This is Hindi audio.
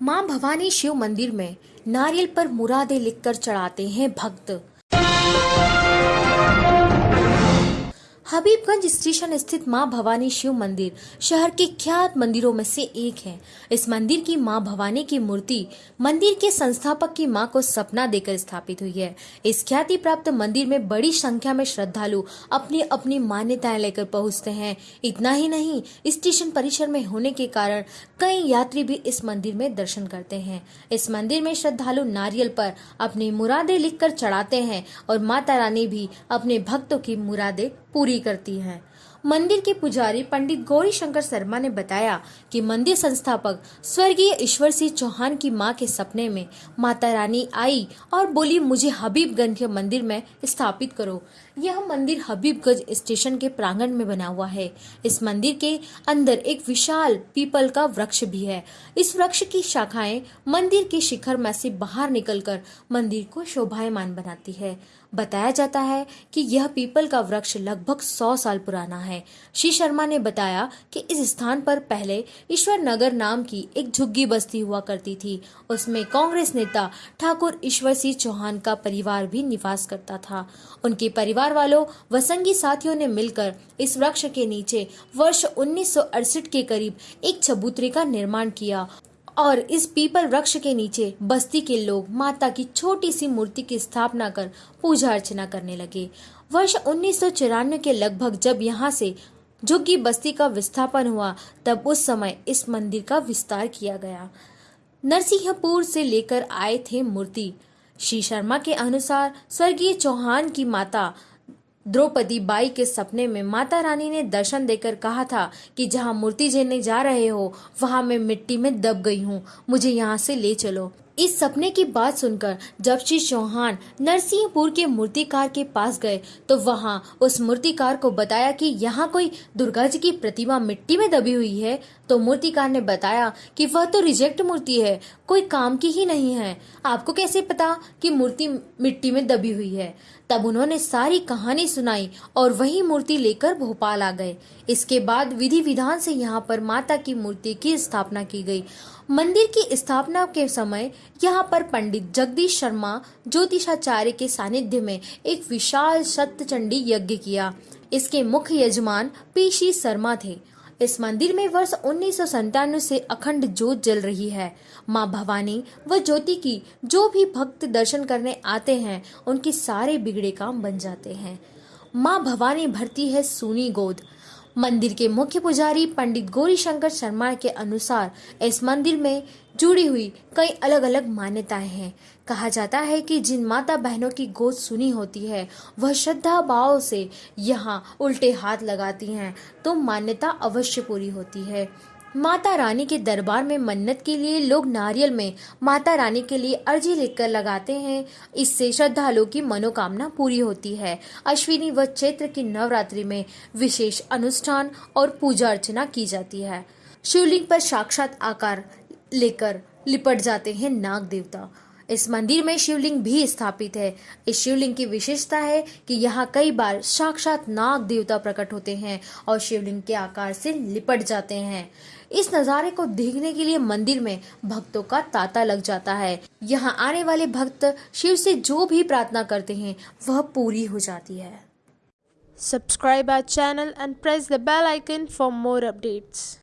माँ भवानी शिव मंदिर में नारियल पर मुरादे लिखकर चढ़ाते हैं भक्त। हबीबगंज स्टेशन स्थित माँ भवानी शिव मंदिर शहर के ख्यात मंदिरों में से एक है। इस मंदिर की माँ भवानी की मूर्ति मंदिर के संस्थापक की माँ को सपना देकर स्थापित हुई है। इस ख्याति प्राप्त मंदिर में बड़ी संख्या में श्रद्धालु अपनी अपनी मान्यताएँ लेकर पहुँचते हैं। इतना ही नहीं, स्टेशन परिसर में होने के कारण कई यात्री भी इस मंदिर में दर्शन करते हैं। इस मंदिर में श्रद्धालु नारियल पर अपनी मुरादे लिखकर चढ़ाते हैं और माता रानी भी अपने भक्तों की मुरादे पूरी करती हैं। मंदिर के पुजारी पंडित गौरी शंकर शर्मा ने बताया कि मंदिर संस्थापक स्वर्गीय ईश्वर सिंह चौहान की माँ के सपने में माता रानी आई और बोली, मुझे हबीबगंज के मंदिर में स्थापित करो। यह मंदिर हबीबगंज स्टेशन के प्रांगण में बना हुआ है। इस मंदिर के अंदर एक विशाल पीपल का वृक्ष भी है। इस वृक्ष की शाखाएँ मंदिर के शिखर में से बाहर निकलकर मंदिर को शोभायमान बनाती है। बताया जाता है कि यह पीपल का वृक्ष लगभग सौ साल पुराना है। श्री शर्मा ने बताया कि इस स्थान पर पहले ईश्वर नगर नाम की एक झुग्गी बस्ती हुआ करती थी। उसमें कांग्रेस नेता ठाकुर ईश्वर सिंह चौहान का परिवार भी निवास करता था। उनके परिवार वालों व संगी साथियों ने मिलकर इस वृक्ष के नीचे वर्ष उन्नीस सौ अड़सठ के करीब एक चबूतरे का निर्माण किया। और इस पीपल वृक्ष के नीचे बस्ती के लोग माता की छोटी सी मूर्ति की स्थापना कर पूजा अर्चना करने लगे। वर्ष उन्नीस सौ चौरानवे के लगभग जब यहाँ से झुग्गी बस्ती का विस्थापन हुआ, तब उस समय इस मंदिर का विस्तार किया गया। नरसिंहपुर से लेकर आए थे मूर्ति। श्री शर्मा के अनुसार स्वर्गीय चौहान की माता द्रौपदी बाई के सपने में माता रानी ने दर्शन देकर कहा था कि जहाँ मूर्ति झेलने जा रहे हो, वहाँ मैं मिट्टी में दब गई हूँ। मुझे यहाँ से ले चलो। इस सपने की बात सुनकर जब श्री चौहान नरसिंहपुर के मूर्तिकार के पास गए तो वहाँ उस मूर्तिकार को बताया कि यहाँ कोई दुर्गा जी की प्रतिमा मिट्टी में दबी हुई है तो मूर्तिकार ने बताया कि वह तो रिजेक्ट मूर्ति है, कोई काम की ही नहीं है। आपको कैसे पता कि मूर्ति मिट्टी में दबी हुई है? तब उन्होंने सारी कहानी सुनाई और वही मूर्ति लेकर भोपाल आ गए। इसके बाद विधि विधान से यहाँ पर माता की मूर्ति की स्थापना की गई। मंदिर की स्थापना के समय यहाँ पर पंडित जगदीश शर्मा ज्योतिषाचार्य के सानिध्य में एक विशाल सत्य यज्ञ किया। इसके मुख्य यजमान पीशी शर्मा थे। इस मंदिर में वर्ष उन्नीस से अखंड ज्योत जल रही है। माँ भवानी व ज्योति की जो भी भक्त दर्शन करने आते हैं, उनके सारे बिगड़े काम बन जाते हैं। माँ भवानी भरती है सोनी गोद। मंदिर के मुख्य पुजारी पंडित गौरी शंकर शर्मा के अनुसार इस मंदिर में जुड़ी हुई कई अलग अलग मान्यताएँ हैं। कहा जाता है कि जिन माता बहनों की गोद सुनी होती है, वह श्रद्धा भाव से यहाँ उल्टे हाथ लगाती हैं तो मान्यता अवश्य पूरी होती है। माता रानी के दरबार में मन्नत के लिए लोग नारियल में माता रानी के लिए अर्जी लिखकर लगाते हैं। इससे श्रद्धालुओं की मनोकामना पूरी होती है। अश्विनी व चैत्र की नवरात्रि में विशेष अनुष्ठान और पूजा अर्चना की जाती है। शिवलिंग पर साक्षात आकार लेकर लिपट जाते हैं नाग देवता। इस मंदिर में शिवलिंग भी स्थापित है। इस शिवलिंग की विशेषता है कि यहाँ कई बार साक्षात नाग देवता प्रकट होते हैं और शिवलिंग के आकार से लिपट जाते हैं। इस नज़ारे को देखने के लिए मंदिर में भक्तों का तांता लग जाता है। यहाँ आने वाले भक्त शिव से जो भी प्रार्थना करते हैं, वह पूरी हो जाती है। Subscribe our channel and press the bell icon for more updates.